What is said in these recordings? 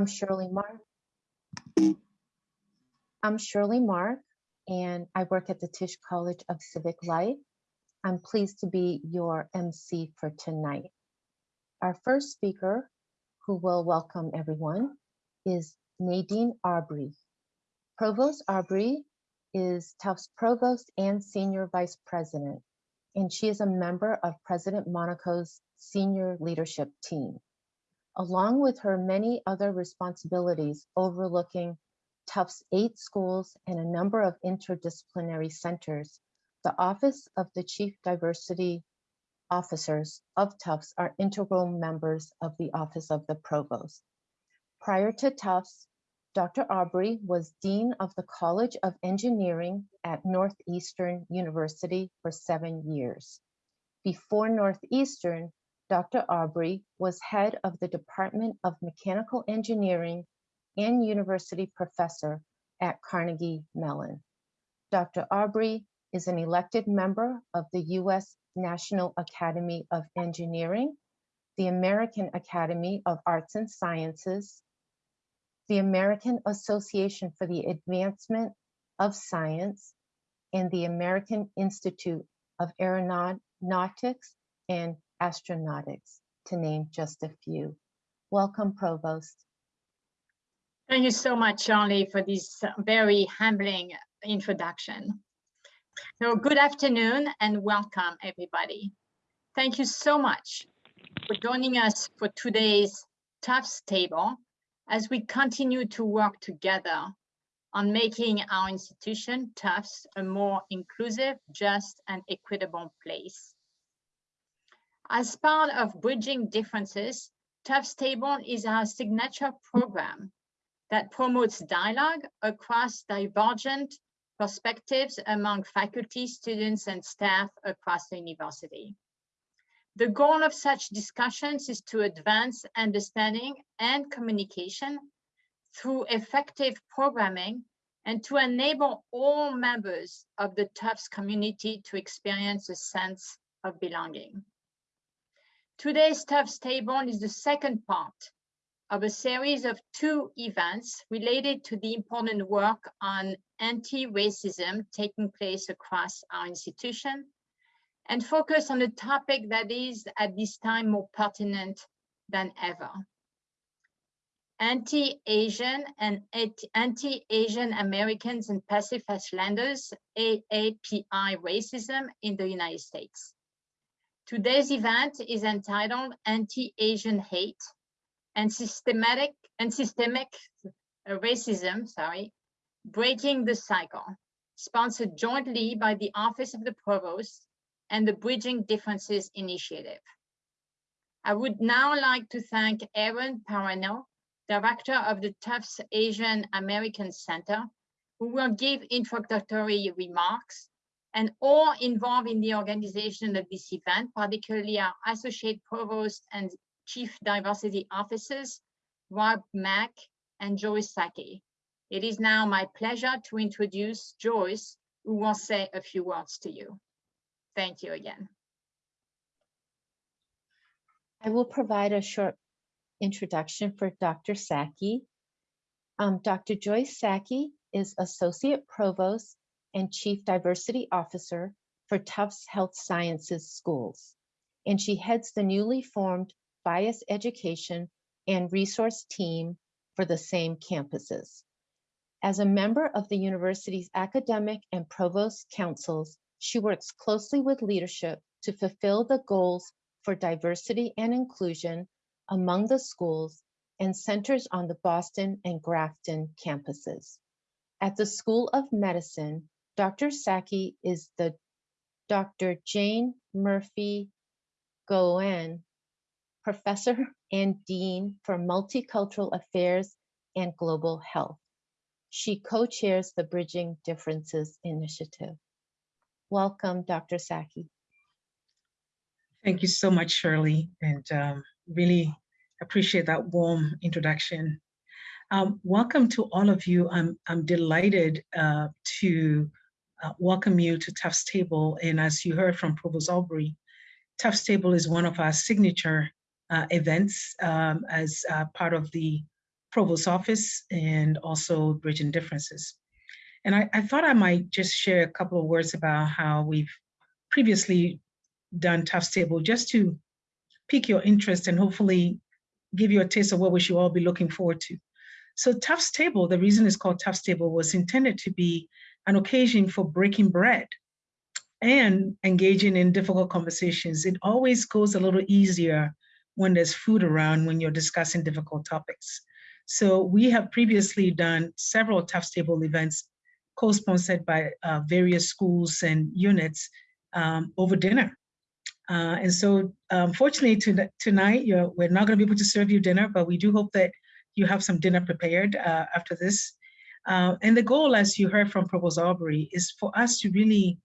I'm Shirley Mark. I'm Shirley Mark, and I work at the Tisch College of Civic Life. I'm pleased to be your MC for tonight. Our first speaker, who will welcome everyone, is Nadine Aubry. Provost Aubry is Tufts Provost and Senior Vice President, and she is a member of President Monaco's senior leadership team along with her many other responsibilities overlooking Tufts eight schools and a number of interdisciplinary centers, the Office of the Chief Diversity Officers of Tufts are integral members of the Office of the Provost. Prior to Tufts, Dr. Aubry was Dean of the College of Engineering at Northeastern University for seven years. Before Northeastern, Dr. Aubry was head of the Department of Mechanical Engineering and university professor at Carnegie Mellon. Dr. Aubry is an elected member of the U.S. National Academy of Engineering, the American Academy of Arts and Sciences, the American Association for the Advancement of Science, and the American Institute of Aeronautics and astronautics, to name just a few. Welcome, Provost. Thank you so much, Charlie, for this uh, very humbling introduction. So good afternoon and welcome, everybody. Thank you so much for joining us for today's Tufts Table as we continue to work together on making our institution, Tufts, a more inclusive, just, and equitable place. As part of Bridging Differences, Tufts Table is our signature program that promotes dialogue across divergent perspectives among faculty, students, and staff across the university. The goal of such discussions is to advance understanding and communication through effective programming and to enable all members of the Tufts community to experience a sense of belonging. Today's Tufts Table is the second part of a series of two events related to the important work on anti-racism taking place across our institution and focus on a topic that is at this time more pertinent than ever. Anti-Asian and Anti-Asian Americans and Pacific Islanders, AAPI racism in the United States. Today's event is entitled Anti-Asian Hate and Systematic and Systemic Racism, sorry, Breaking the Cycle, sponsored jointly by the Office of the Provost and the Bridging Differences Initiative. I would now like to thank Aaron Parayno, Director of the Tufts Asian American Center, who will give introductory remarks and all involved in the organization of this event, particularly our Associate Provost and Chief Diversity Officers, Rob Mack and Joyce Sackey. It is now my pleasure to introduce Joyce, who will say a few words to you. Thank you again. I will provide a short introduction for Dr. Sackey. Um, Dr. Joyce Sackey is Associate Provost and Chief Diversity Officer for Tufts Health Sciences Schools, and she heads the newly formed Bias Education and Resource Team for the same campuses. As a member of the university's academic and provost councils, she works closely with leadership to fulfill the goals for diversity and inclusion among the schools and centers on the Boston and Grafton campuses. At the School of Medicine, Dr. Sackey is the Dr. Jane Murphy Gaughan Professor and Dean for Multicultural Affairs and Global Health. She co-chairs the Bridging Differences Initiative. Welcome, Dr. Sackey. Thank you so much, Shirley, and um, really appreciate that warm introduction. Um, welcome to all of you. I'm, I'm delighted uh, to uh, welcome you to Tufts Table. And as you heard from Provost Aubry, Tufts Table is one of our signature uh, events um, as uh, part of the Provost Office and also Bridging Differences. And I, I thought I might just share a couple of words about how we've previously done Tufts Table just to pique your interest and hopefully give you a taste of what we should all be looking forward to. So Tufts Table, the reason it's called Tufts Table was intended to be an occasion for breaking bread and engaging in difficult conversations. It always goes a little easier when there's food around when you're discussing difficult topics. So we have previously done several Tufts Table events co-sponsored by uh, various schools and units um, over dinner. Uh, and so unfortunately to, tonight, we're not gonna be able to serve you dinner, but we do hope that you have some dinner prepared uh, after this. Uh, and the goal, as you heard from Provost Aubry, is for us to really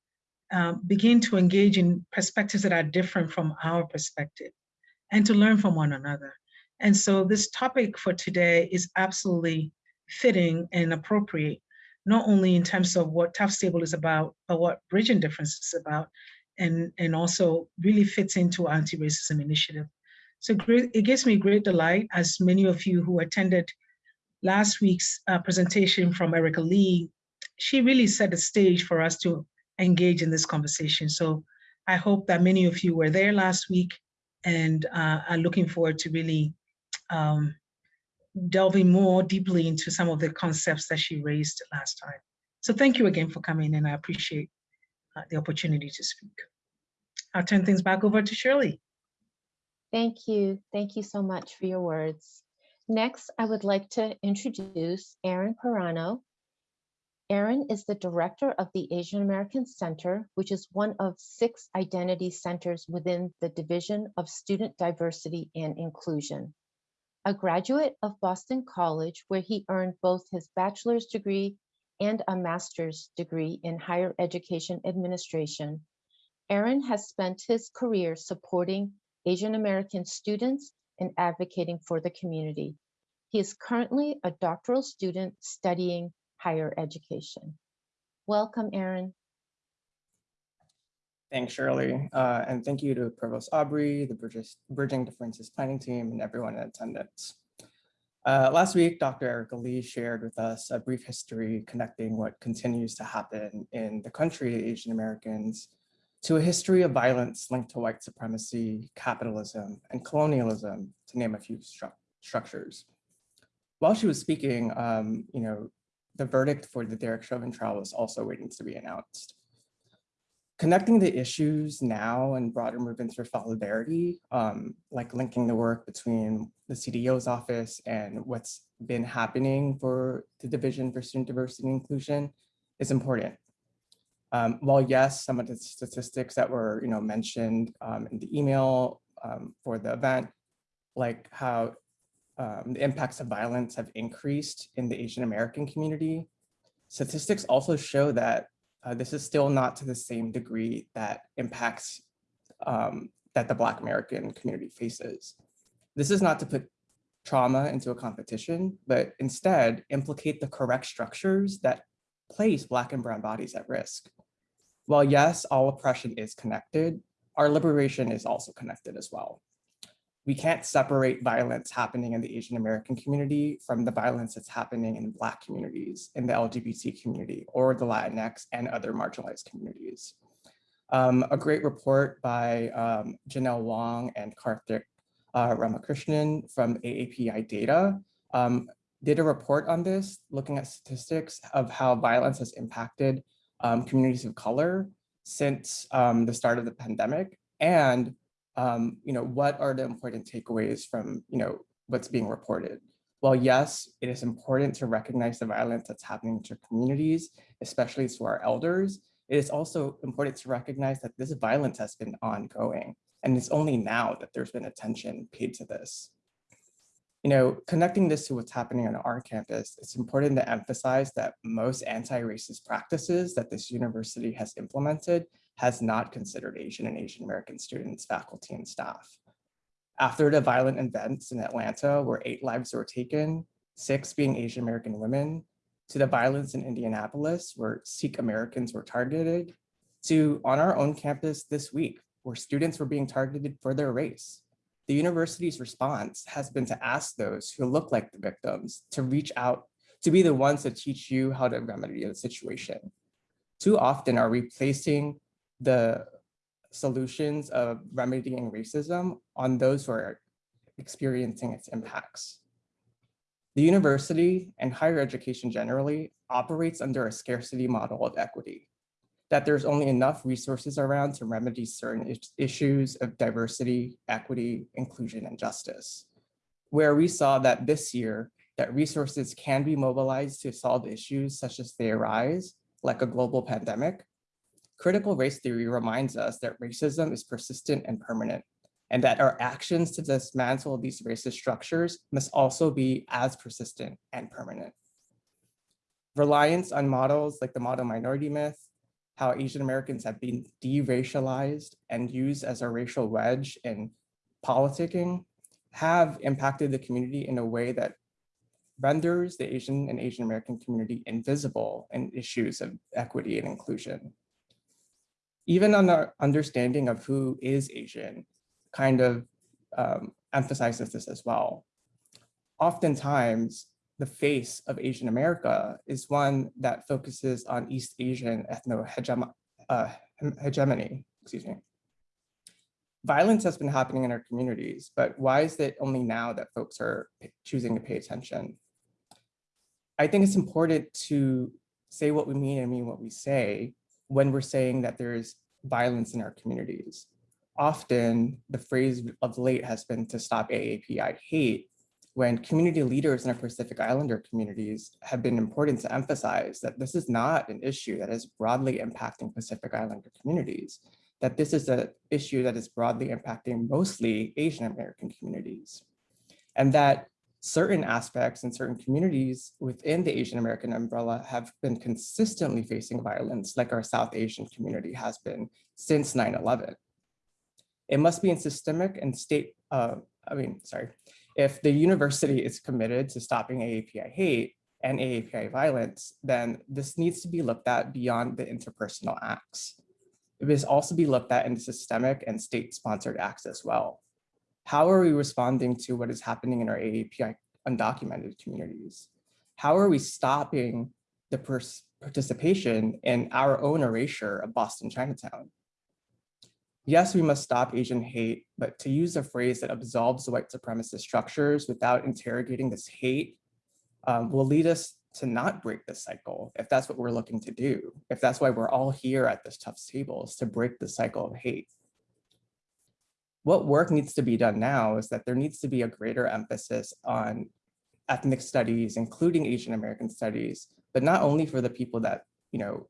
um, begin to engage in perspectives that are different from our perspective and to learn from one another. And so this topic for today is absolutely fitting and appropriate, not only in terms of what Tufts Table is about, but what Bridging Difference is about, and, and also really fits into our anti-racism initiative. So it gives me great delight, as many of you who attended last week's uh, presentation from Erika Lee, she really set the stage for us to engage in this conversation. So I hope that many of you were there last week and uh, are looking forward to really um, delving more deeply into some of the concepts that she raised last time. So thank you again for coming and I appreciate uh, the opportunity to speak. I'll turn things back over to Shirley. Thank you. Thank you so much for your words. Next, I would like to introduce Aaron Parayno. Aaron is the director of the Asian American Center, which is one of six identity centers within the Division of Student Diversity and Inclusion. A graduate of Boston College, where he earned both his bachelor's degree and a master's degree in higher education administration, Aaron has spent his career supporting Asian American students and advocating for the community. He is currently a doctoral student studying higher education. Welcome, Aaron. Thanks, Shirley. Uh, and thank you to Provost Aubry, the Bridges, Bridging Differences planning team, and everyone in attendance. Uh, last week, Dr. Erika Lee shared with us a brief history connecting what continues to happen in the country to Asian Americans to a history of violence linked to white supremacy, capitalism, and colonialism, to name a few stru structures. While she was speaking, um, you know, the verdict for the Derek Chauvin trial was also waiting to be announced. Connecting the issues now and broader movements for solidarity, um, like linking the work between the CDO's office and what's been happening for the Division for Student Diversity and Inclusion is important. Um, while yes, some of the statistics that were you know, mentioned um, in the email um, for the event, like how um, the impacts of violence have increased in the Asian American community, statistics also show that uh, this is still not to the same degree that impacts um, that the Black American community faces. This is not to put trauma into a competition, but instead implicate the correct structures that place Black and Brown bodies at risk. While yes, all oppression is connected, our liberation is also connected as well. We can't separate violence happening in the Asian American community from the violence that's happening in Black communities, in the LGBT community, or the Latinx and other marginalized communities. Um, a great report by um, Janelle Wong and Karthik uh, Ramakrishnan from AAPI Data um, did a report on this, looking at statistics of how violence has impacted um, communities of color since um, the start of the pandemic. And um, you know what are the important takeaways from you know what's being reported? Well yes it is important to recognize the violence that's happening to communities especially to our elders. It is also important to recognize that this violence has been ongoing and it's only now that there's been attention paid to this you know, connecting this to what's happening on our campus, it's important to emphasize that most anti-racist practices that this university has implemented has not considered Asian and Asian American students, faculty, and staff. After the violent events in Atlanta, where eight lives were taken, six being Asian American women, to the violence in Indianapolis, where Sikh Americans were targeted, to on our own campus this week, where students were being targeted for their race. The university's response has been to ask those who look like the victims to reach out, to be the ones to teach you how to remedy the situation. Too often are replacing the solutions of remedying racism on those who are experiencing its impacts. The university and higher education generally operates under a scarcity model of equity, that there's only enough resources around to remedy certain issues of diversity, equity, inclusion, and justice. Where we saw that this year, that resources can be mobilized to solve issues such as they arise, like a global pandemic, critical race theory reminds us that racism is persistent and permanent, and that our actions to dismantle these racist structures must also be as persistent and permanent. Reliance on models like the model minority myth, how Asian Americans have been de-racialized and used as a racial wedge in politicking, have impacted the community in a way that renders the Asian and Asian American community invisible in issues of equity and inclusion. Even on our understanding of who is Asian kind of um, emphasizes this as well. Oftentimes, the face of Asian America is one that focuses on East Asian ethno-hegemony, uh, hegemony, excuse me. Violence has been happening in our communities, but why is it only now that folks are choosing to pay attention? I think it's important to say what we mean and mean what we say when we're saying that there's violence in our communities. Often the phrase of late has been to stop AAPI hate, when community leaders in our Pacific Islander communities have been important to emphasize that this is not an issue that is broadly impacting Pacific Islander communities, that this is an issue that is broadly impacting mostly Asian American communities. And that certain aspects and certain communities within the Asian American umbrella have been consistently facing violence like our South Asian community has been since 9-11. It must be in systemic and state, uh, I mean, sorry, if the university is committed to stopping AAPI hate and AAPI violence, then this needs to be looked at beyond the interpersonal acts. It must also be looked at in the systemic and state-sponsored acts as well. How are we responding to what is happening in our AAPI undocumented communities? How are we stopping the participation in our own erasure of Boston Chinatown? Yes, we must stop Asian hate, but to use a phrase that absolves the white supremacist structures without interrogating this hate um, will lead us to not break this cycle if that's what we're looking to do. If that's why we're all here at this Tufts table is to break the cycle of hate. What work needs to be done now is that there needs to be a greater emphasis on ethnic studies, including Asian American studies, but not only for the people that you know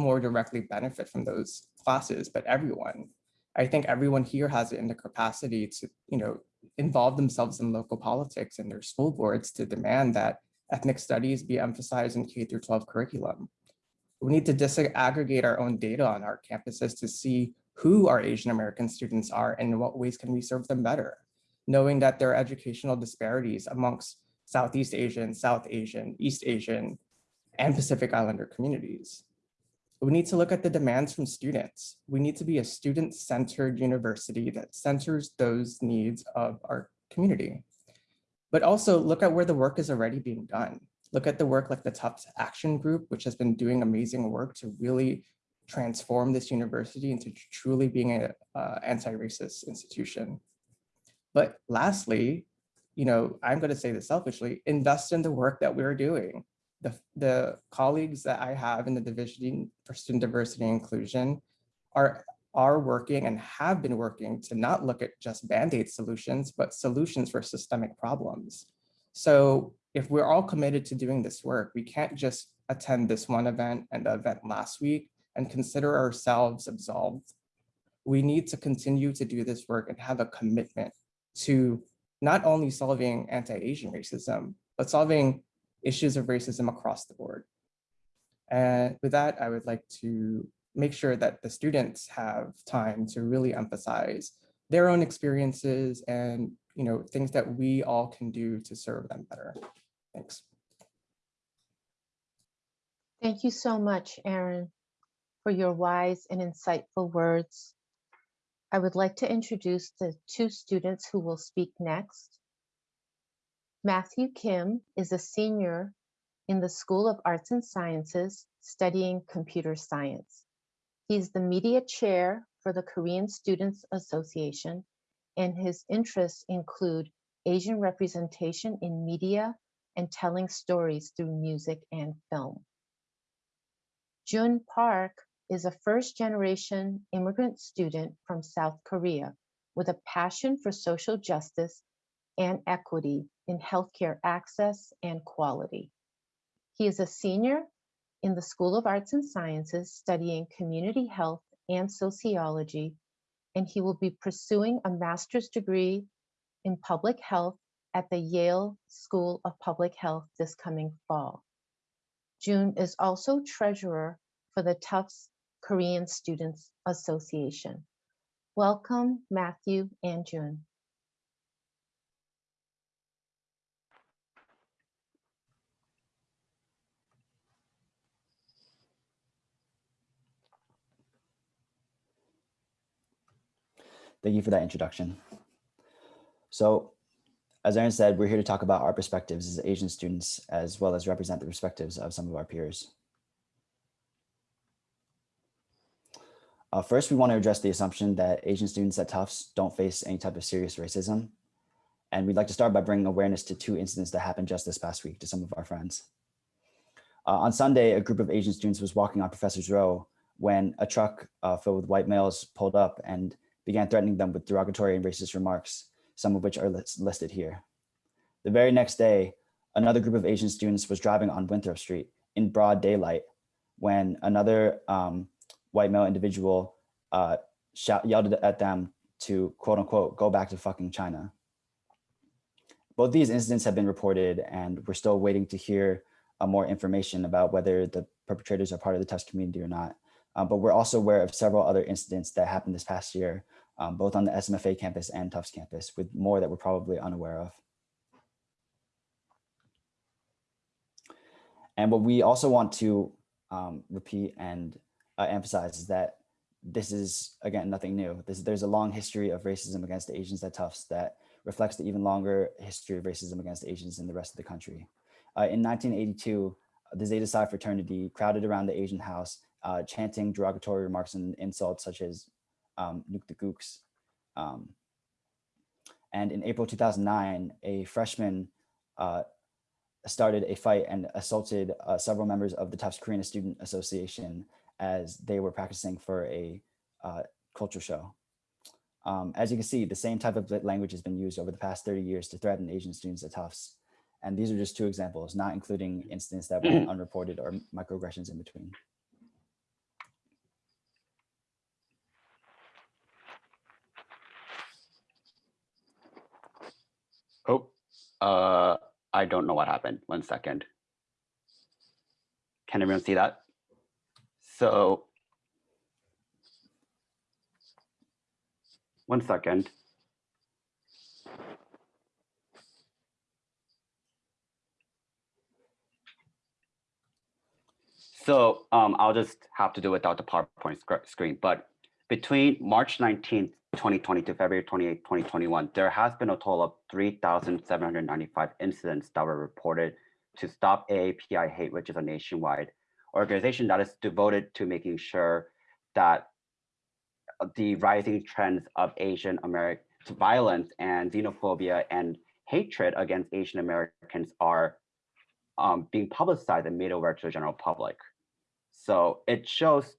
more directly benefit from those classes, but everyone. I think everyone here has it in the capacity to, you know, involve themselves in local politics and their school boards to demand that ethnic studies be emphasized in K through 12 curriculum. We need to disaggregate our own data on our campuses to see who our Asian American students are and in what ways can we serve them better, knowing that there are educational disparities amongst Southeast Asian, South Asian, East Asian, and Pacific Islander communities. We need to look at the demands from students. We need to be a student-centered university that centers those needs of our community. But also look at where the work is already being done. Look at the work like the Tufts Action Group, which has been doing amazing work to really transform this university into truly being an uh, anti-racist institution. But lastly, you know, I'm going to say this selfishly, invest in the work that we're doing the, the colleagues that I have in the Division for Student Diversity and Inclusion are, are working and have been working to not look at just Band-Aid solutions, but solutions for systemic problems. So if we're all committed to doing this work, we can't just attend this one event and the event last week and consider ourselves absolved. We need to continue to do this work and have a commitment to not only solving anti-Asian racism, but solving issues of racism across the board. And with that, I would like to make sure that the students have time to really emphasize their own experiences and you know things that we all can do to serve them better. Thanks. Thank you so much, Aaron, for your wise and insightful words. I would like to introduce the two students who will speak next. Matthew Kim is a senior in the School of Arts and Sciences studying computer science. He's the media chair for the Korean Students Association, and his interests include Asian representation in media and telling stories through music and film. Jun Park is a first generation immigrant student from South Korea with a passion for social justice and equity in healthcare access and quality. He is a senior in the School of Arts and Sciences studying community health and sociology, and he will be pursuing a master's degree in public health at the Yale School of Public Health this coming fall. June is also treasurer for the Tufts Korean Students Association. Welcome, Matthew and June. Thank you for that introduction. So as Aaron said, we're here to talk about our perspectives as Asian students, as well as represent the perspectives of some of our peers. Uh, first, we want to address the assumption that Asian students at Tufts don't face any type of serious racism. And we'd like to start by bringing awareness to two incidents that happened just this past week to some of our friends. Uh, on Sunday, a group of Asian students was walking on Professor's Row when a truck uh, filled with white males pulled up and began threatening them with derogatory and racist remarks, some of which are lis- listed here. The very next day, another group of Asian students was driving on Winthrop Street in broad daylight when another um, white male individual uh, shout, yelled at them to quote unquote, go back to fucking China. Both these incidents have been reported and we're still waiting to hear uh, more information about whether the perpetrators are part of the Tufts community or not. Uh, but we're also aware of several other incidents that happened this past year, um, both on the SMFA campus and Tufts campus, with more that we're probably unaware of. And what we also want to um, repeat and uh, emphasize is that this is, again, nothing new. This, there's a long history of racism against Asians at Tufts that reflects the even longer history of racism against Asians in the rest of the country. Uh, in 1982, the Zeta Psi fraternity crowded around the Asian house, uh, chanting derogatory remarks and insults such as um, nuke the gooks. Um, and in April 2009, a freshman uh, started a fight and assaulted uh, several members of the Tufts Korean Student Association as they were practicing for a uh, culture show. Um, as you can see, the same type of language has been used over the past 30 years to threaten Asian students at Tufts. And these are just two examples, not including incidents that went unreported or microaggressions in between. Oh, uh, I don't know what happened. One second. Can everyone see that? So, one second. So um, I'll just have to do without the PowerPoint sc- screen. But between March 19th, 2020 to February 28, 2021, there has been a total of 3,795 incidents that were reported to Stop AAPI Hate, which is a nationwide organization that is devoted to making sure that the rising trends of Asian American violence and xenophobia and hatred against Asian Americans are um, being publicized and made aware to the general public. So it shows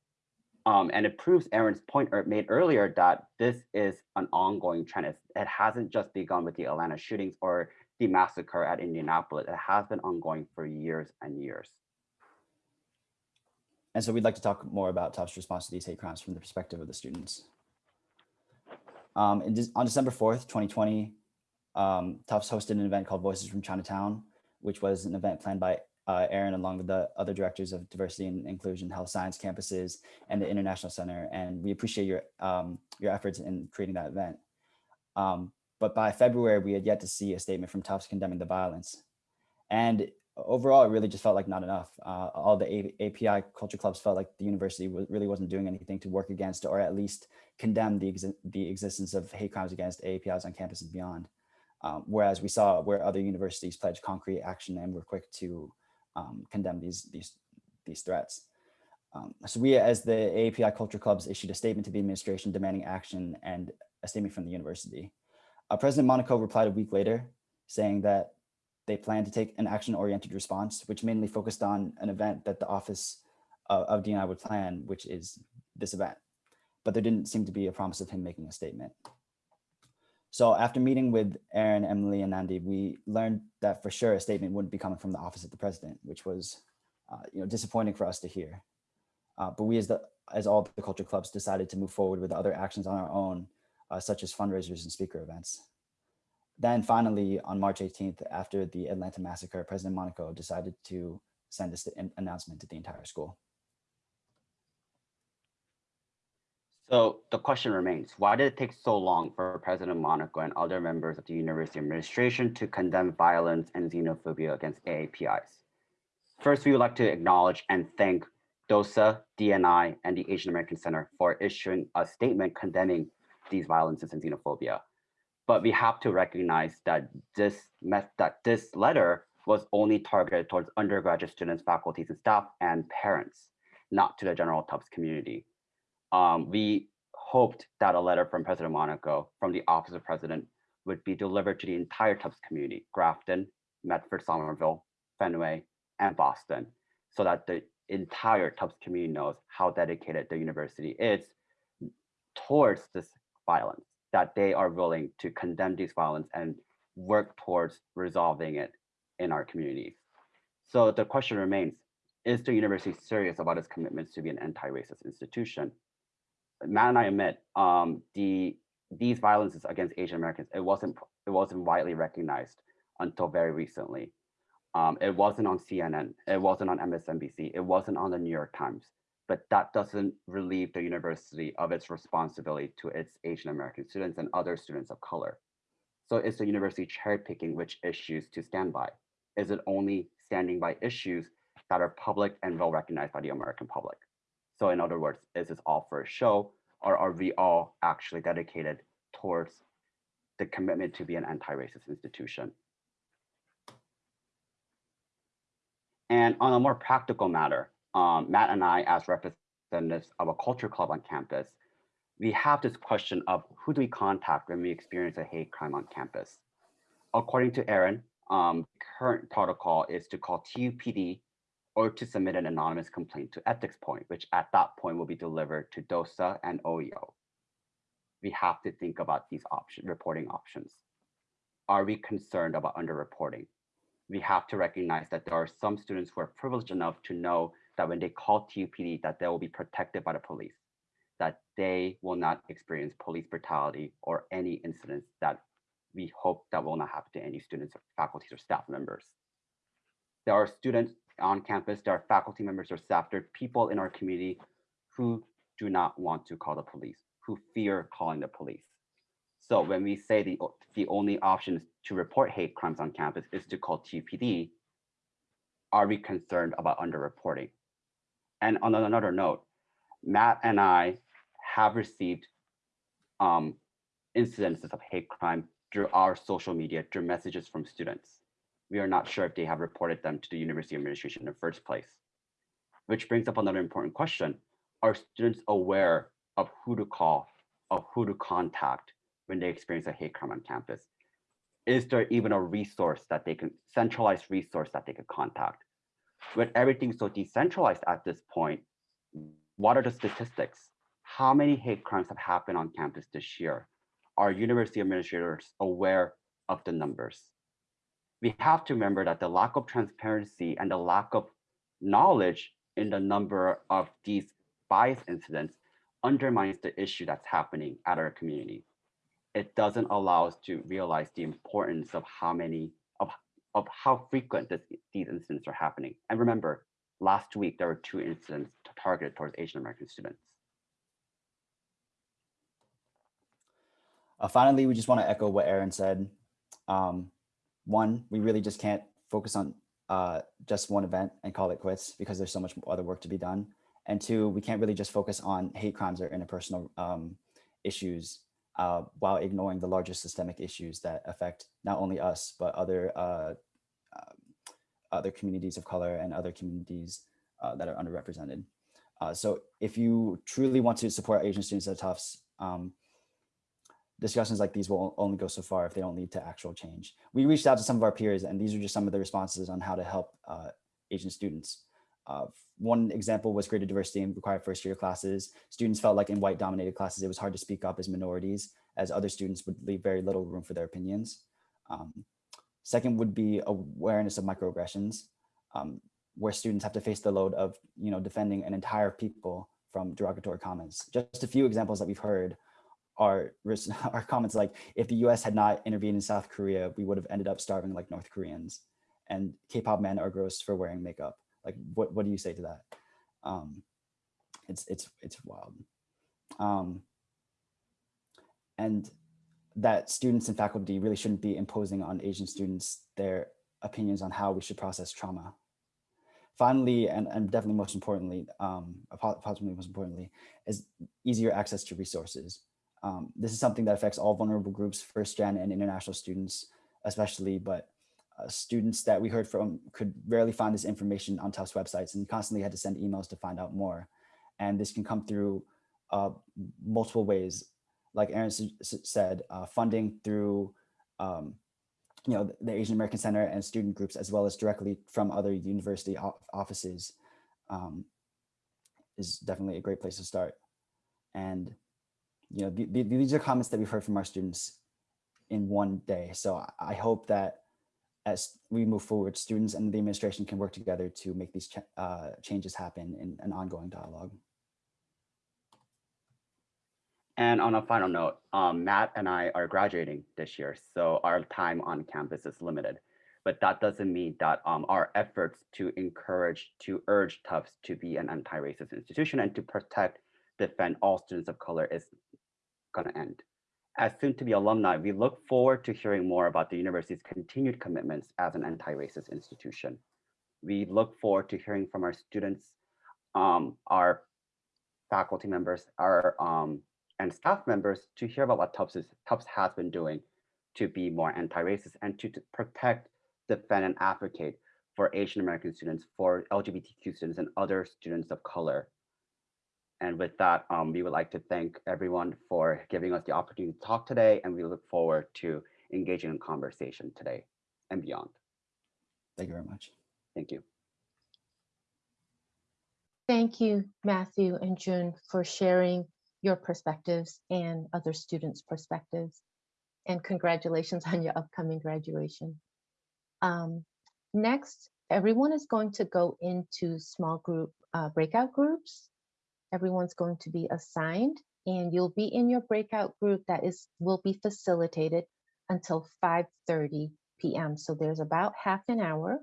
um, and it proves Aaron's point er- made earlier that this is an ongoing trend. It's, it hasn't just begun with the Atlanta shootings or the massacre at Indianapolis. It has been ongoing for years and years. And so we'd like to talk more about Tufts' response to these hate crimes from the perspective of the students. Um, on December 4th, 2020, um, Tufts hosted an event called Voices from Chinatown, which was an event planned by uh, Aaron along with the other directors of diversity and inclusion, health science campuses, and the International Center. And we appreciate your, um, your efforts in creating that event. Um, but by February, we had yet to see a statement from Tufts condemning the violence. And overall, it really just felt like not enough. Uh, all the A- API culture clubs felt like the university really wasn't doing anything to work against or at least condemn the, the existence of hate crimes against APIs on campus and beyond. Um, whereas we saw where other universities pledged concrete action and were quick to um, condemn these, these, these threats. Um, so we, as the API Culture Clubs, issued a statement to the administration demanding action and a statement from the university. Uh, President Monaco replied a week later, saying that they plan to take an action-oriented response, which mainly focused on an event that the Office of, of DNI would plan, which is this event. But there didn't seem to be a promise of him making a statement. So after meeting with Aaron, Emily, and Andy, we learned that for sure a statement wouldn't be coming from the Office of the President, which was uh, you know, disappointing for us to hear. Uh, but we as, the, as all the culture clubs decided to move forward with other actions on our own, uh, such as fundraisers and speaker events. Then finally, on March 18th, after the Atlanta massacre, President Monaco decided to send this an announcement to the entire school. So the question remains, why did it take so long for President Monaco and other members of the university administration to condemn violence and xenophobia against AAPIs? First, we would like to acknowledge and thank DOSA, DNI, and the Asian American Center for issuing a statement condemning these violences and xenophobia. But we have to recognize that this that this letter was only targeted towards undergraduate students, faculties, and staff, and parents, not to the general Tufts community. Um, we hoped that a letter from President Monaco from the Office of President would be delivered to the entire Tufts community, Grafton, Medford, Somerville, Fenway, and Boston, so that the entire Tufts community knows how dedicated the university is towards this violence, that they are willing to condemn these violence and work towards resolving it in our communities. So the question remains, is the university serious about its commitments to be an anti-racist institution? Matt and I admit um, the these violences against Asian Americans, it wasn't it wasn't widely recognized until very recently. Um, it wasn't on CNN, it wasn't on MSNBC, it wasn't on the New York Times, but that doesn't relieve the university of its responsibility to its Asian American students and other students of color. So is the university cherry picking which issues to stand by? Is it only standing by issues that are public and well recognized by the American public? So in other words, is this all for a show or are we all actually dedicated towards the commitment to be an anti-racist institution? And on a more practical matter, um, Matt and I, as representatives of a culture club on campus, we have this question of who do we contact when we experience a hate crime on campus? According to Aaron, um, current protocol is to call TUPD or to submit an anonymous complaint to Ethics Point, which at that point will be delivered to DOSA and OEO. We have to think about these option reporting options. Are we concerned about underreporting? We have to recognize that there are some students who are privileged enough to know that when they call TUPD that they will be protected by the police, that they will not experience police brutality or any incidents that we hope that will not happen to any students, or faculties, or staff members. There are students on campus, there are faculty members or staff, there are people in our community who do not want to call the police, who fear calling the police. So when we say the, the only option to report hate crimes on campus is to call TPD, are we concerned about underreporting? And on another note, Matt and I have received um, incidences of hate crime through our social media, through messages from students we are not sure if they have reported them to the university administration in the first place. Which brings up another important question. Are students aware of who to call, of who to contact when they experience a hate crime on campus? Is there even a resource that they can, centralized resource that they could contact? With everything so decentralized at this point, what are the statistics? How many hate crimes have happened on campus this year? Are university administrators aware of the numbers? We have to remember that the lack of transparency and the lack of knowledge in the number of these bias incidents undermines the issue that's happening at our community. It doesn't allow us to realize the importance of how many, of, of how frequent this, these incidents are happening. And remember, last week there were two incidents targeted towards Asian American students. Uh, finally, we just want to echo what Aaron said. Um, one, we really just can't focus on uh, just one event and call it quits because there's so much other work to be done. And two, we can't really just focus on hate crimes or interpersonal um, issues uh, while ignoring the larger systemic issues that affect not only us, but other uh, um, other communities of color and other communities uh, that are underrepresented. Uh, so if you truly want to support Asian students at Tufts, um, discussions like these will only go so far if they don't lead to actual change. We reached out to some of our peers and these are just some of the responses on how to help uh, Asian students. Uh, one example was greater diversity in required first year classes. Students felt like in white dominated classes, it was hard to speak up as minorities as other students would leave very little room for their opinions. Um, second would be awareness of microaggressions, um, where students have to face the load of you know, defending an entire people from derogatory comments. Just a few examples that we've heard are, are comments like, if the US had not intervened in South Korea, we would have ended up starving like North Koreans. And K-pop men are gross for wearing makeup. Like, what, what do you say to that? Um, it's, it's, it's wild. Um, and that students and faculty really shouldn't be imposing on Asian students their opinions on how we should process trauma. Finally, and, and definitely most importantly, um, possibly most importantly, is easier access to resources. Um, this is something that affects all vulnerable groups, first gen and international students, especially, but uh, students that we heard from could rarely find this information on Tufts websites and constantly had to send emails to find out more. And this can come through uh, multiple ways, like Aaron said, uh, funding through um, you know, the Asian American Center and student groups, as well as directly from other university offices um, is definitely a great place to start. And, you know, these are comments that we've heard from our students in one day. So I hope that as we move forward, students and the administration can work together to make these ch uh, changes happen in an ongoing dialogue. And on a final note, um, Matt and I are graduating this year, so our time on campus is limited. But that doesn't mean that um, our efforts to encourage, to urge Tufts to be an anti-racist institution and to protect, defend all students of color is gonna end. As soon to be alumni, we look forward to hearing more about the university's continued commitments as an anti-racist institution. We look forward to hearing from our students, um, our faculty members, our um, and staff members to hear about what Tufts, Tufts has been doing to be more anti-racist and to, to protect, defend, and advocate for Asian American students, for LGBTQ students, and other students of color. And with that, um, we would like to thank everyone for giving us the opportunity to talk today, and we look forward to engaging in conversation today and beyond. Thank you very much. Thank you. Thank you, Matthew and June, for sharing your perspectives and other students' perspectives. And congratulations on your upcoming graduation. Um, next, everyone is going to go into small group uh, breakout groups. Everyone's going to be assigned and you'll be in your breakout group that is will be facilitated until 5.30 p.m. So there's about half an hour.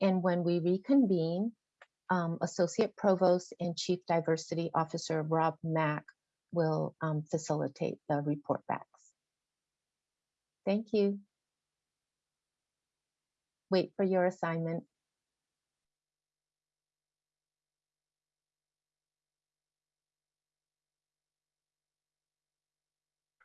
And when we reconvene, um, Associate Provost and Chief Diversity Officer Rob Mack will um, facilitate the report backs. Thank you. Wait for your assignment.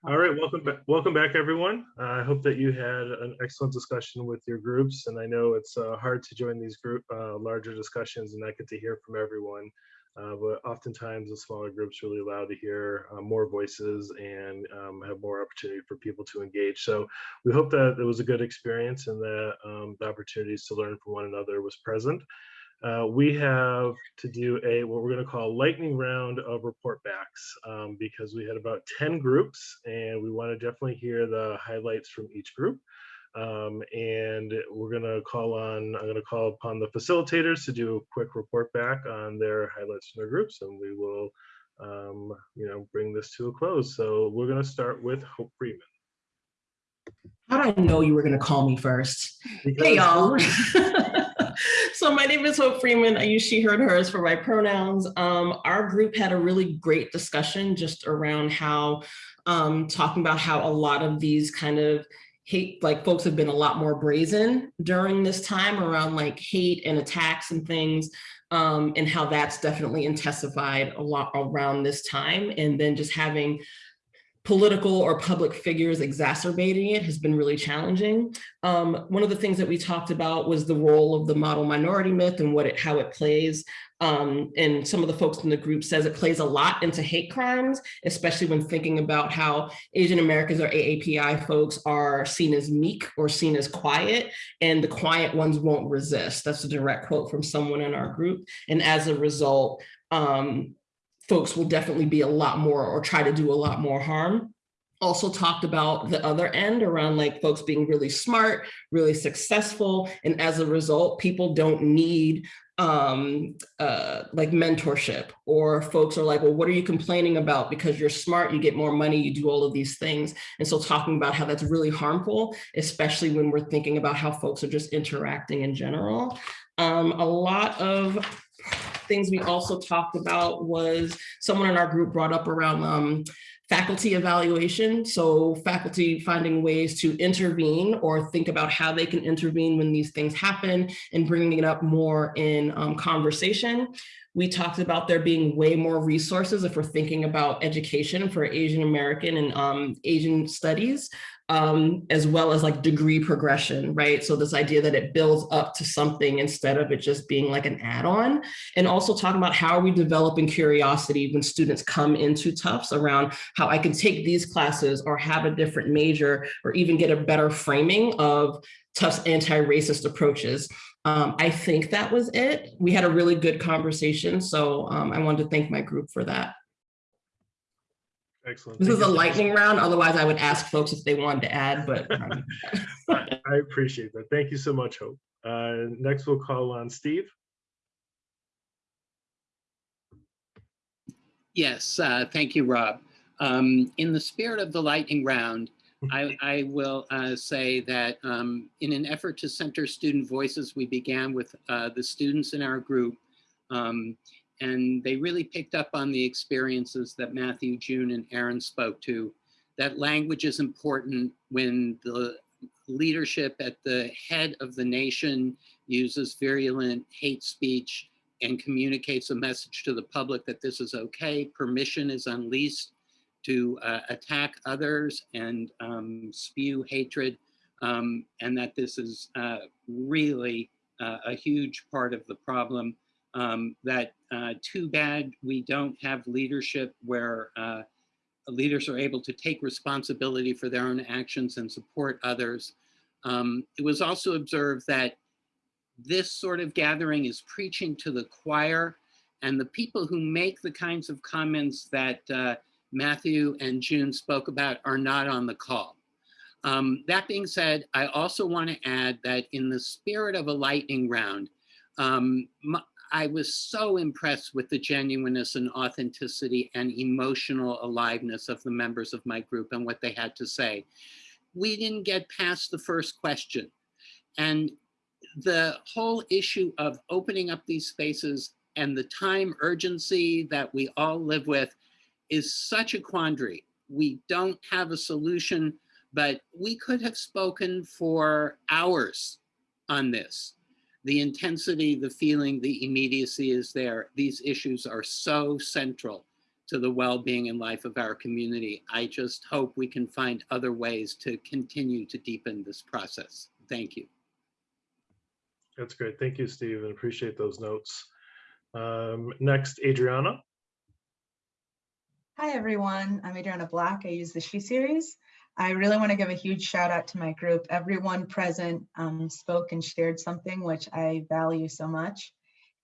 All right, welcome back. Welcome back, everyone. Uh, I hope that you had an excellent discussion with your groups, and I know it's uh, hard to join these group uh, larger discussions and not get to hear from everyone. Uh, but oftentimes the smaller groups really allow to hear uh, more voices and um, have more opportunity for people to engage. So we hope that it was a good experience and that um, the opportunities to learn from one another was present. Uh, we have to do a what we're going to call lightning round of report backs um, because we had about 10 groups and we want to definitely hear the highlights from each group. Um, and we're going to call on, I'm going to call upon the facilitators to do a quick report back on their highlights from their groups, and we will, um, you know, bring this to a close. So we're going to start with Hope Freeman. How did I know you were going to call me first? Because hey, y'all. so my name is Hope Freeman. I use she, her, and hers for my pronouns. Um, our group had a really great discussion just around how um, talking about how a lot of these kind of hate, like folks have been a lot more brazen during this time around like hate and attacks and things. Um, and how that's definitely intensified a lot around this time. And then just having political or public figures exacerbating it has been really challenging. Um, one of the things that we talked about was the role of the model minority myth and what it, how it plays. Um, and some of the folks in the group says it plays a lot into hate crimes, especially when thinking about how Asian Americans or AAPI folks are seen as meek or seen as quiet, and the quiet ones won't resist. That's a direct quote from someone in our group. And as a result, um, folks will definitely be a lot more or try to do a lot more harm. Also talked about the other end around like folks being really smart, really successful. And as a result, people don't need um, uh, like mentorship or folks are like, well, what are you complaining about? Because you're smart, you get more money, you do all of these things. And so talking about how that's really harmful, especially when we're thinking about how folks are just interacting in general. Um, a lot of things we also talked about was someone in our group brought up around um, faculty evaluation. So faculty finding ways to intervene or think about how they can intervene when these things happen and bringing it up more in um, conversation. We talked about there being way more resources if we're thinking about education for Asian American and um, Asian studies um, as well as like degree progression, right? So this idea that it builds up to something instead of it just being like an add-on. And also talking about how are we developing curiosity when students come into Tufts around how I can take these classes or have a different major or even get a better framing of Tufts anti-racist approaches. Um, I think that was it. We had a really good conversation. So um, I wanted to thank my group for that. Excellent. This Thank is a you so lightning round. Otherwise, I would ask folks if they wanted to add, but um, I I appreciate that. Thank you so much, Hope. Uh, Next, we'll call on Steve. Yes, uh, thank you, Rob. Um, in the spirit of the lightning round, I, I will uh, say that um, in an effort to center student voices, we began with uh, the students in our group. Um, and they really picked up on the experiences that Matthew, June, and Aaron spoke to. That language is important when the leadership at the head of the nation uses virulent hate speech and communicates a message to the public that this is okay. Permission is unleashed to uh, attack others and um, spew hatred, um, and that this is uh, really uh, a huge part of the problem. Um, that uh, too bad we don't have leadership where uh, leaders are able to take responsibility for their own actions and support others. Um, it was also observed that this sort of gathering is preaching to the choir and the people who make the kinds of comments that uh, Matthew and June spoke about are not on the call. Um, that being said, I also want to add that in the spirit of a lightning round, um, I was so impressed with the genuineness and authenticity and emotional aliveness of the members of my group and what they had to say. We didn't get past the first question. And the whole issue of opening up these spaces and the time urgency that we all live with is such a quandary. We don't have a solution, but we could have spoken for hours on this. The intensity, the feeling, the immediacy is there. These issues are so central to the well-being and life of our community. I just hope we can find other ways to continue to deepen this process. Thank you. That's great. Thank you, Steve, and appreciate those notes. Um, Next, Adriana. Hi, everyone. I'm Adriana Black. I use the She series. I really want to give a huge shout out to my group. Everyone present um, spoke and shared something which I value so much.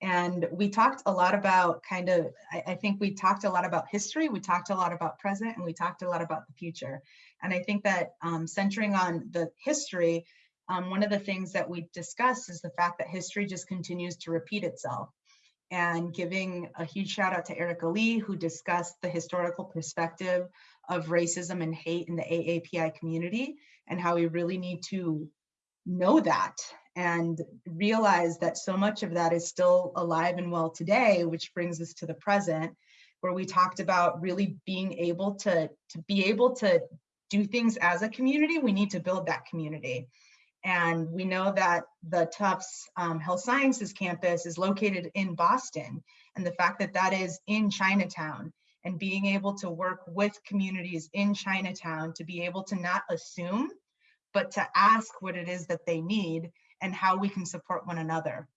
And we talked a lot about kind of, I, I think we talked a lot about history, we talked a lot about present, and we talked a lot about the future. And I think that um, centering on the history, um, one of the things that we discussed is the fact that history just continues to repeat itself and giving a huge shout out to Erika Lee, who discussed the historical perspective of racism and hate in the AAPI community and how we really need to know that and realize that so much of that is still alive and well today, which brings us to the present, where we talked about really being able to, to be able to do things as a community, we need to build that community. And we know that the Tufts um, Health Sciences campus is located in Boston. And the fact that that is in Chinatown and being able to work with communities in Chinatown to be able to not assume, but to ask what it is that they need and how we can support one another.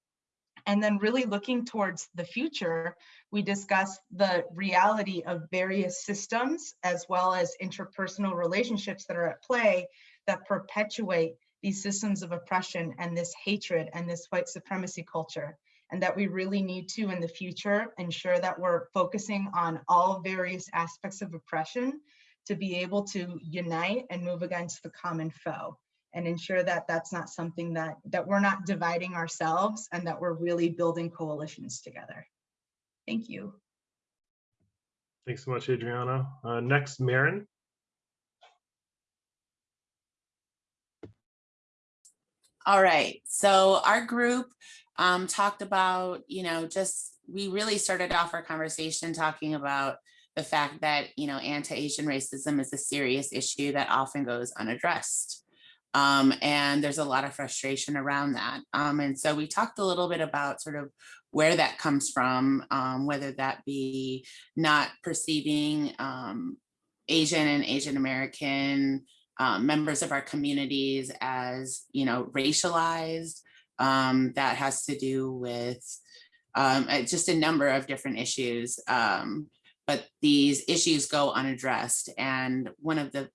And then really looking towards the future, we discussed the reality of various systems as well as interpersonal relationships that are at play that perpetuate these systems of oppression and this hatred and this white supremacy culture. And that we really need to, in the future, ensure that we're focusing on all various aspects of oppression to be able to unite and move against the common foe and ensure that that's not something that that we're not dividing ourselves and that we're really building coalitions together. Thank you. Thanks so much, Adriana. Uh, next, Marin. All right, so our group um, talked about, you know, just, we really started off our conversation talking about the fact that, you know, anti-Asian racism is a serious issue that often goes unaddressed. Um, and there's a lot of frustration around that. Um, and so we talked a little bit about sort of where that comes from, um, whether that be not perceiving um, Asian and Asian American um, members of our communities as, you know, racialized. Um, that has to do with um, uh, just a number of different issues. Um, but these issues go unaddressed. And one of the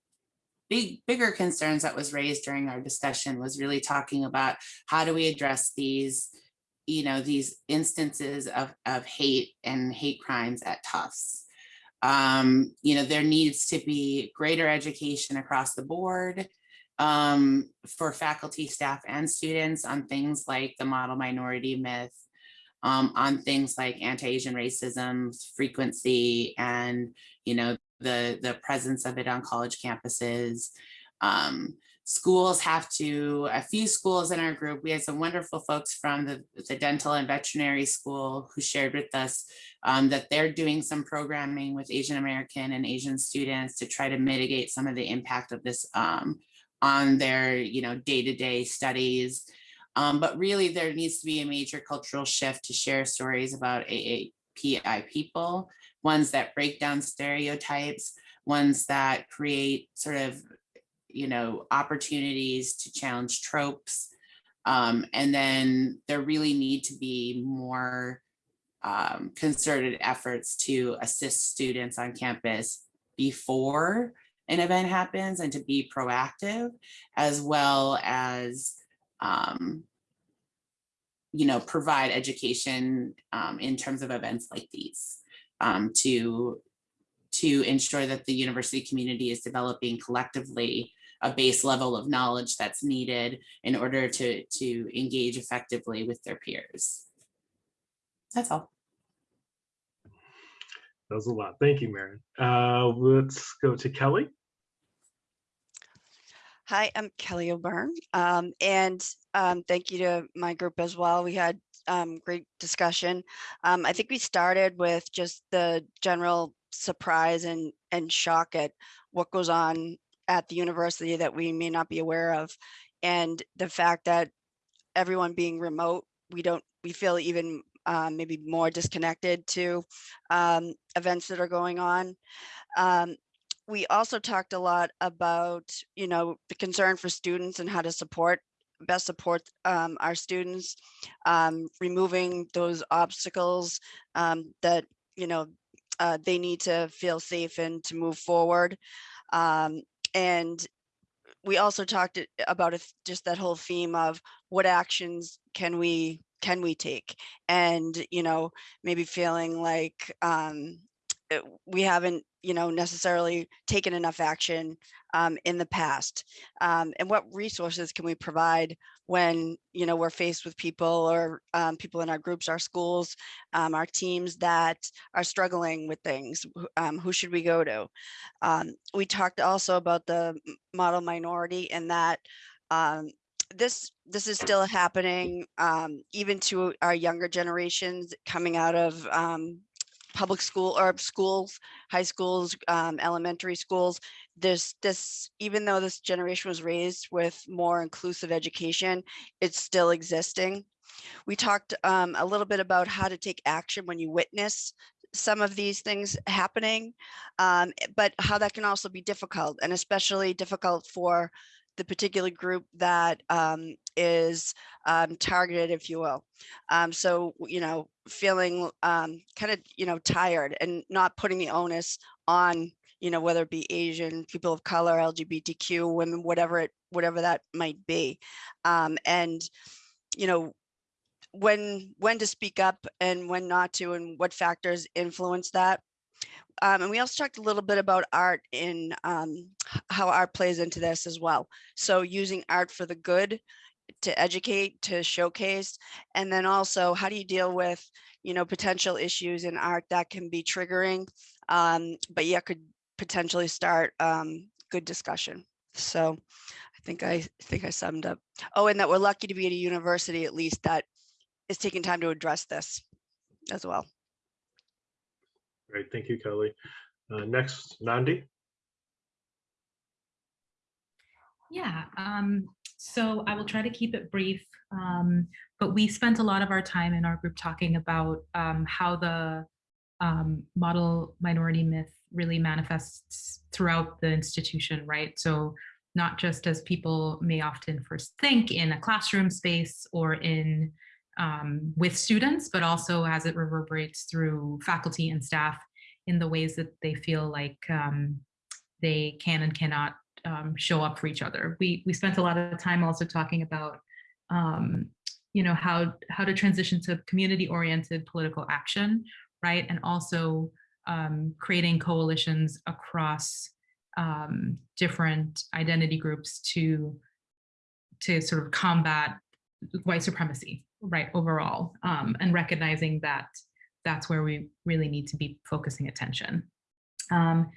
big, bigger concerns that was raised during our discussion was really talking about how do we address these, you know, these instances of, of hate and hate crimes at Tufts. Um, you know, there needs to be greater education across the board um, for faculty, staff, and students on things like the model minority myth, um, on things like anti-Asian racism, frequency, and, you know, the, the presence of it on college campuses. Um, schools have to, a few schools in our group, we had some wonderful folks from the, the dental and veterinary school who shared with us um, that they're doing some programming with Asian American and Asian students to try to mitigate some of the impact of this um, on their you know, day-to-day -day studies. Um, but really there needs to be a major cultural shift to share stories about AAPI people, ones that break down stereotypes, ones that create sort of you know, opportunities to challenge tropes. Um, and then there really need to be more um, concerted efforts to assist students on campus before an event happens and to be proactive, as well as, um, you know, provide education um, in terms of events like these um, to, to ensure that the university community is developing collectively a base level of knowledge that's needed in order to, to engage effectively with their peers. That's all. That was a lot. Thank you, Maren. Uh, let's go to Kelly. Hi, I'm Kelly O'Byrne, um, and um, thank you to my group as well. We had um, great discussion. Um, I think we started with just the general surprise and, and shock at what goes on at the university that we may not be aware of. And the fact that everyone being remote, we don't, we feel even um, maybe more disconnected to um, events that are going on. Um, we also talked a lot about, you know, the concern for students and how to support, best support um, our students, um, removing those obstacles um, that, you know, uh, they need to feel safe and to move forward. And we also talked about just that whole theme of what actions can we can we take and you know maybe feeling like um, we haven't you know, necessarily taken enough action um, in the past? Um, and what resources can we provide when, you know, we're faced with people or um, people in our groups, our schools, um, our teams that are struggling with things? Um, who should we go to? Um, we talked also about the model minority and that this this is still happening um, even to our younger generations coming out of um, public school or schools, high schools, um, elementary schools, this this even though this generation was raised with more inclusive education, it's still existing. We talked um, a little bit about how to take action when you witness some of these things happening, um, but how that can also be difficult and especially difficult for the particular group that um, is um, targeted, if you will. Um, so, you know, feeling um, kind of, you know, tired and not putting the onus on, you know, whether it be Asian, people of color, LGBTQ, women, whatever it, whatever that might be. Um, and, you know, when when to speak up and when not to and what factors influence that um, and we also talked a little bit about art in um, how art plays into this as well. So using art for the good to educate to showcase and then also how do you deal with you know potential issues in art that can be triggering? Um, but yet could potentially start um, good discussion. So i think i think i summed up. Oh and that we're lucky to be at a university at least that is taking time to address this as well. Great, thank you, Kelly. Uh, next, Nandi. Yeah, um, so I will try to keep it brief, um, but we spent a lot of our time in our group talking about um, how the um, model minority myth really manifests throughout the institution, right? So not just as people may often first think in a classroom space or in um, with students, but also as it reverberates through faculty and staff in the ways that they feel like um, they can and cannot um, show up for each other. We we spent a lot of time also talking about um, you know how how to transition to community oriented political action, right, and also um, creating coalitions across um, different identity groups to to sort of combat white supremacy, right, overall, um, and recognizing that that's where we really need to be focusing attention. Um,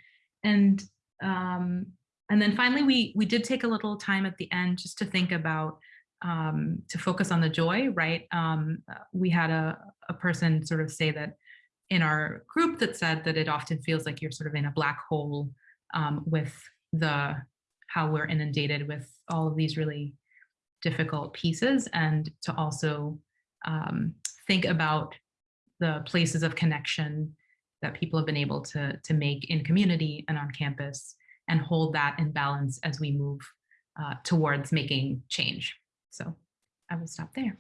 and um, and then finally, we we did take a little time at the end just to think about um, to focus on the joy, right? Um, we had a, a person sort of say that in our group that said that it often feels like you're sort of in a black hole um, with the how we're inundated with all of these really difficult pieces and to also um, think about the places of connection that people have been able to, to make in community and on campus and hold that in balance as we move uh, towards making change. So I will stop there.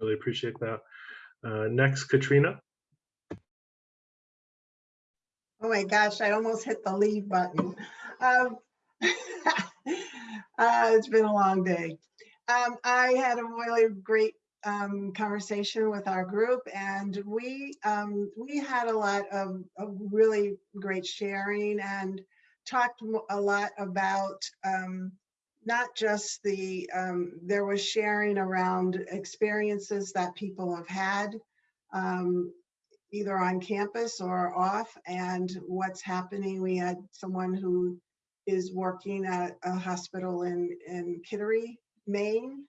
Really appreciate that. Uh, next, Katrina. Oh my gosh, I almost hit the leave button. Um, uh, it's been a long day. Um, I had a really great um, conversation with our group, and we um, we had a lot of, of, really great sharing and talked a lot about um, not just the um, there was sharing around experiences that people have had um, either on campus or off and what's happening. We had someone who is working at a hospital in, in Kittery, Maine,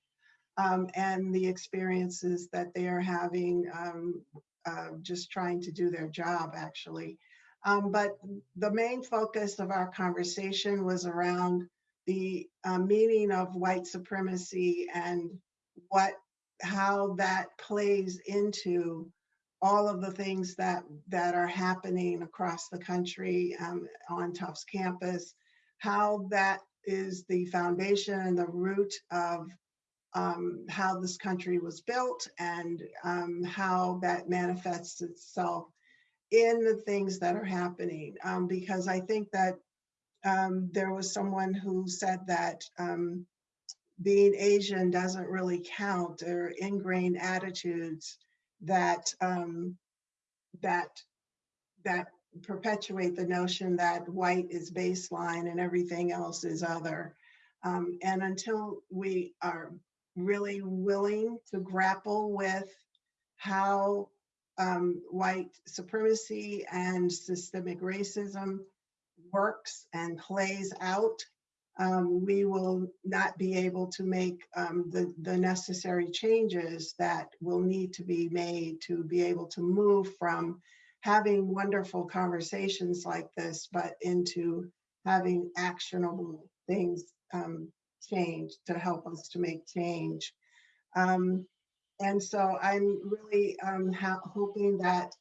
um, and the experiences that they are having um, uh, just trying to do their job, actually. Um, but the main focus of our conversation was around the uh, meaning of white supremacy and what how that plays into all of the things that that are happening across the country um, on Tufts campus how that is the foundation and the root of um, how this country was built and um, how that manifests itself in the things that are happening. Um, because I think that um, there was someone who said that um, being Asian doesn't really count or ingrained attitudes that um, that that perpetuate the notion that white is baseline and everything else is other. Um, and until we are really willing to grapple with how um, white supremacy and systemic racism works and plays out, um, we will not be able to make um, the, the necessary changes that will need to be made to be able to move from having wonderful conversations like this, but into having actionable things um, change to help us to make change. Um, and so I'm really um, hoping that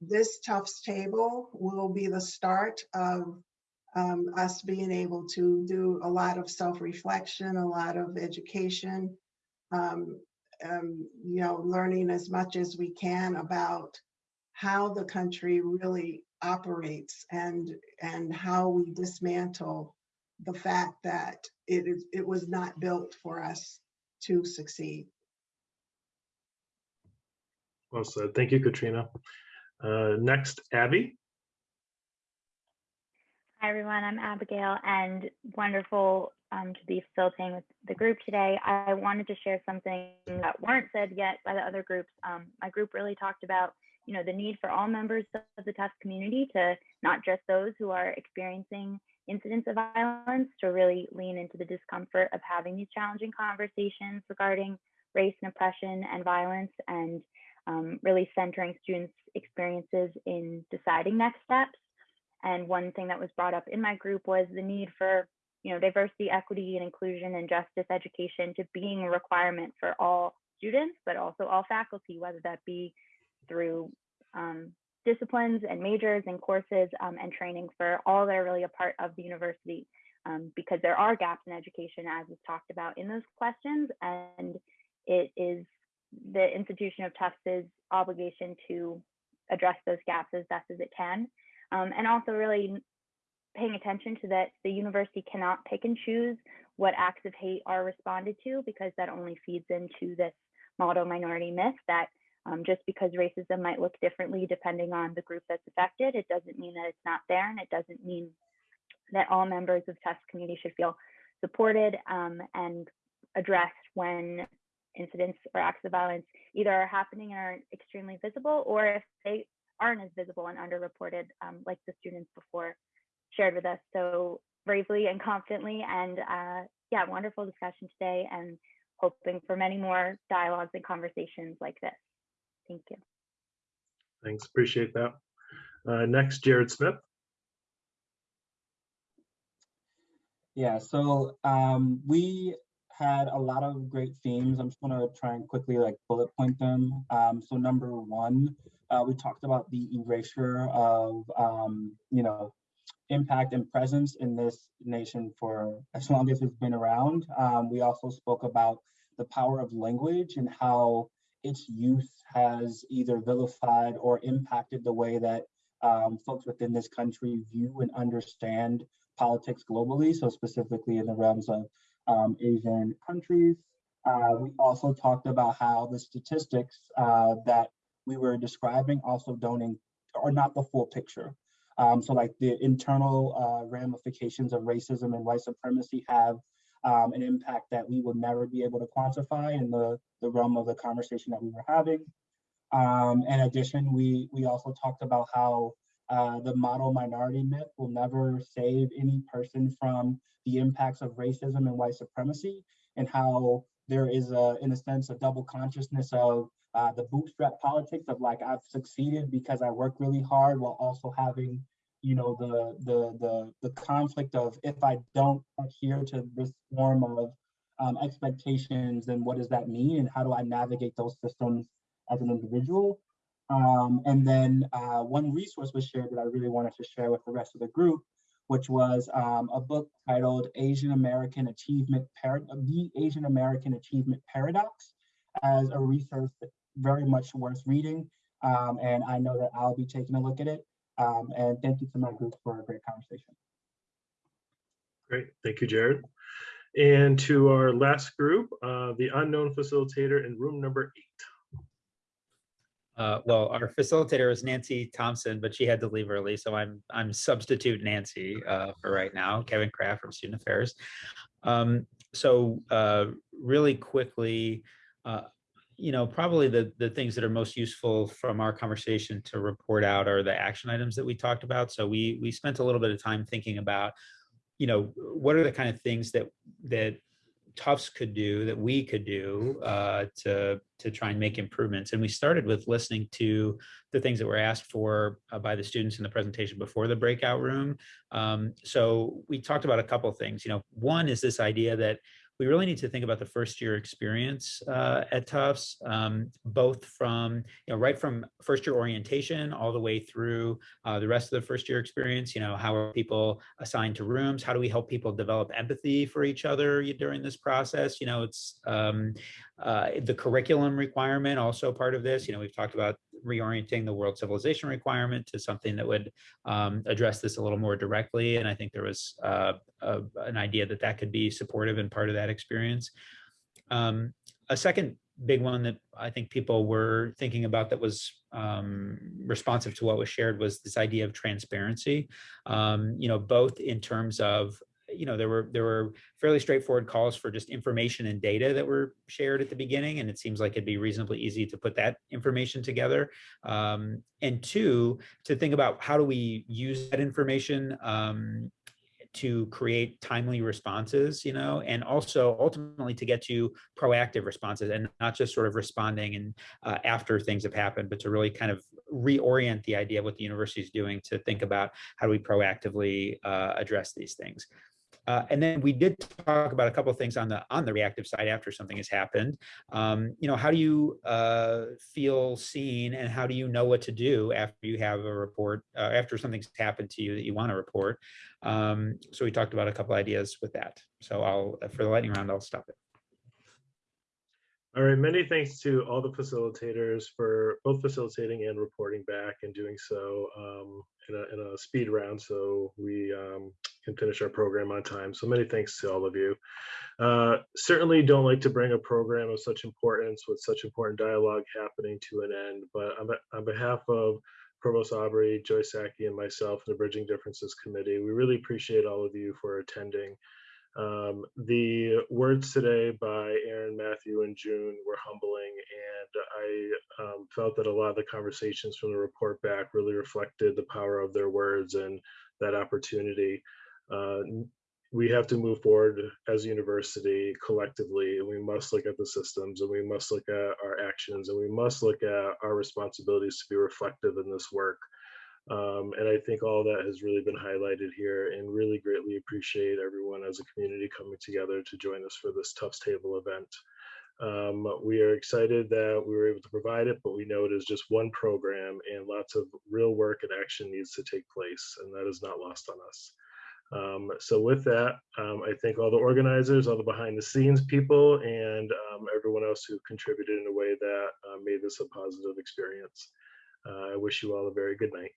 this Tufts table will be the start of um, us being able to do a lot of self-reflection, a lot of education, um, um, you know, learning as much as we can about how the country really operates and and how we dismantle the fact that it is it was not built for us to succeed. Well said. Thank you, Katrina. Uh, next, Abby. Hi, everyone. I'm Abigail, and wonderful um, to be facilitating with the group today. I wanted to share something that weren't said yet by the other groups. Um, my group really talked about, you know, the need for all members of the Tufts community to not just those who are experiencing incidents of violence to really lean into the discomfort of having these challenging conversations regarding race and oppression and violence and um, really centering students' experiences in deciding next steps. And one thing that was brought up in my group was the need for, you know, diversity, equity, and inclusion and justice education to being a requirement for all students, but also all faculty, whether that be through um, disciplines and majors and courses um, and training for all that are really a part of the university. Um, because there are gaps in education, as was talked about in those questions, and it is the institution of Tufts' obligation to address those gaps as best as it can. Um, and also really paying attention to that the university cannot pick and choose what acts of hate are responded to because that only feeds into this model minority myth that um, just because racism might look differently depending on the group that's affected, it doesn't mean that it's not there and it doesn't mean that all members of Tufts community should feel supported um, and addressed when incidents or acts of violence either are happening and are extremely visible or if they aren't as visible and underreported um, like the students before shared with us. So bravely and confidently and uh, yeah wonderful discussion today and hoping for many more dialogues and conversations like this thank you Thanks. Appreciate that. Uh, next, Jared Smith. Yeah, so um, we had a lot of great themes. I'm just gonna try and quickly like bullet point them. Um, so number one, uh, we talked about the erasure of, um, you know, impact and presence in this nation for as long as it's been around. Um, we also spoke about the power of language and how its youth has either vilified or impacted the way that um, folks within this country view and understand politics globally. So specifically in the realms of um, Asian countries. Uh, we also talked about how the statistics uh, that we were describing also don't are not the full picture. Um, so like the internal uh, ramifications of racism and white supremacy have um, an impact that we would never be able to quantify in the, the realm of the conversation that we were having. Um, in addition, we, we also talked about how uh, the model minority myth will never save any person from the impacts of racism and white supremacy and how there is a, in a sense, a double consciousness of uh, the bootstrap politics of like, I've succeeded because I work really hard while also having, you know, the, the, the, the conflict of if I don't adhere to this form of um, expectations, then what does that mean? And how do I navigate those systems as an individual? Um, and then uh, one resource was shared that I really wanted to share with the rest of the group, which was um, a book titled Asian American Achievement, Par The Asian American Achievement Paradox as a resource very much worth reading. Um, and I know that I'll be taking a look at it. Um, and thank you to my group for a great conversation. Great. Thank you, Jared. And to our last group, uh, the unknown facilitator in room number eight. Uh, well, our facilitator is Nancy Thompson, but she had to leave early, so I'm I'm substitute Nancy uh, for right now. Kevin Kraft from Student Affairs. Um, so uh, really quickly, uh, you know, probably the the things that are most useful from our conversation to report out are the action items that we talked about. So we we spent a little bit of time thinking about, you know, what are the kind of things that that Tufts could do, that we could do uh, to, to try and make improvements. And we started with listening to the things that were asked for uh, by the students in the presentation before the breakout room. Um, so we talked about a couple things. You know, one is this idea that we really need to think about the first year experience uh, at Tufts, um, both from, you know, right from first year orientation all the way through uh, the rest of the first year experience, you know, how are people assigned to rooms? How do we help people develop empathy for each other during this process? You know, it's um, uh, the curriculum requirement also part of this. You know, we've talked about reorienting the world civilization requirement to something that would um, address this a little more directly. And I think there was uh, a, an idea that that could be supportive and part of that experience. Um, a second big one that I think people were thinking about that was um, responsive to what was shared was this idea of transparency, um, you know, both in terms of you know, there were there were fairly straightforward calls for just information and data that were shared at the beginning, and it seems like it'd be reasonably easy to put that information together. Um, and two, to think about how do we use that information um, to create timely responses, you know, and also ultimately to get to proactive responses and not just sort of responding and uh, after things have happened, but to really kind of reorient the idea of what the university is doing to think about how do we proactively uh, address these things. Uh, and then we did talk about a couple of things on the on the reactive side after something has happened. Um, you know, how do you uh, feel seen and how do you know what to do after you have a report, uh, after something's happened to you that you want to report? Um, so we talked about a couple ideas with that. So I'll, for the lightning round, I'll stop it. All right, many thanks to all the facilitators for both facilitating and reporting back and doing so um, in, a, in a speed round so we um, can finish our program on time. So many thanks to all of you. Uh, certainly don't like to bring a program of such importance with such important dialogue happening to an end, but on, on behalf of Provost Aubry, Joy Sackey, and myself, the Bridging Differences Committee, we really appreciate all of you for attending. Um, the words today by Aaron, Matthew, and June were humbling, and I um, felt that a lot of the conversations from the report back really reflected the power of their words and that opportunity. Uh, we have to move forward as a university collectively, and we must look at the systems, and we must look at our actions, and we must look at our responsibilities to be reflective in this work. Um, and I think all that has really been highlighted here and really greatly appreciate everyone as a community coming together to join us for this Tufts Table event. Um, we are excited that we were able to provide it, but we know it is just one program and lots of real work and action needs to take place and that is not lost on us. Um, so with that, um, I thank all the organizers, all the behind the scenes people, and um, everyone else who contributed in a way that uh, made this a positive experience. Uh, I wish you all a very good night.